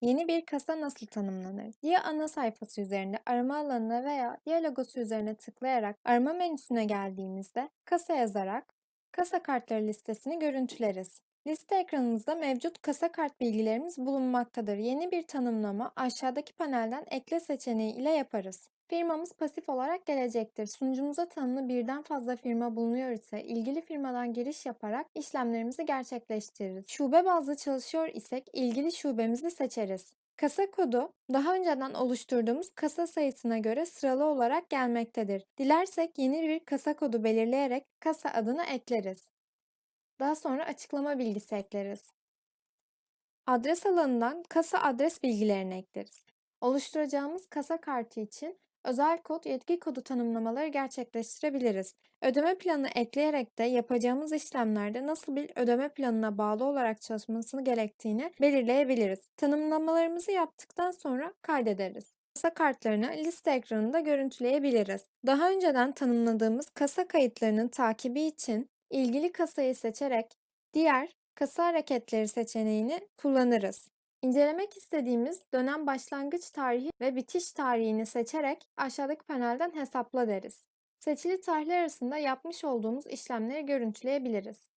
Yeni bir kasa nasıl tanımlanır? Diye ana sayfası üzerinde arama alanına veya diğer logosu üzerine tıklayarak arama menüsüne geldiğimizde kasa yazarak kasa kartları listesini görüntüleriz. Liste ekranımızda mevcut kasa kart bilgilerimiz bulunmaktadır. Yeni bir tanımlama aşağıdaki panelden ekle seçeneği ile yaparız. Firmamız pasif olarak gelecektir. Sunucumuza tanımlı birden fazla firma bulunuyor ise ilgili firmadan giriş yaparak işlemlerimizi gerçekleştiririz. Şube bazlı çalışıyor isek ilgili şubemizi seçeriz. Kasa kodu daha önceden oluşturduğumuz kasa sayısına göre sıralı olarak gelmektedir. Dilersek yeni bir kasa kodu belirleyerek kasa adını ekleriz. Daha sonra açıklama bilgisi ekleriz. Adres alanından kasa adres bilgilerini ekleriz. Oluşturacağımız kasa kartı için özel kod, yetki kodu tanımlamaları gerçekleştirebiliriz. Ödeme planı ekleyerek de yapacağımız işlemlerde nasıl bir ödeme planına bağlı olarak çalışmasını gerektiğini belirleyebiliriz. Tanımlamalarımızı yaptıktan sonra kaydederiz. Kasa kartlarını liste ekranında görüntüleyebiliriz. Daha önceden tanımladığımız kasa kayıtlarının takibi için ilgili kasayı seçerek diğer kasa hareketleri seçeneğini kullanırız. İncelemek istediğimiz dönem başlangıç tarihi ve bitiş tarihini seçerek aşağıdaki panelden hesapla deriz. Seçili tarihler arasında yapmış olduğumuz işlemleri görüntüleyebiliriz.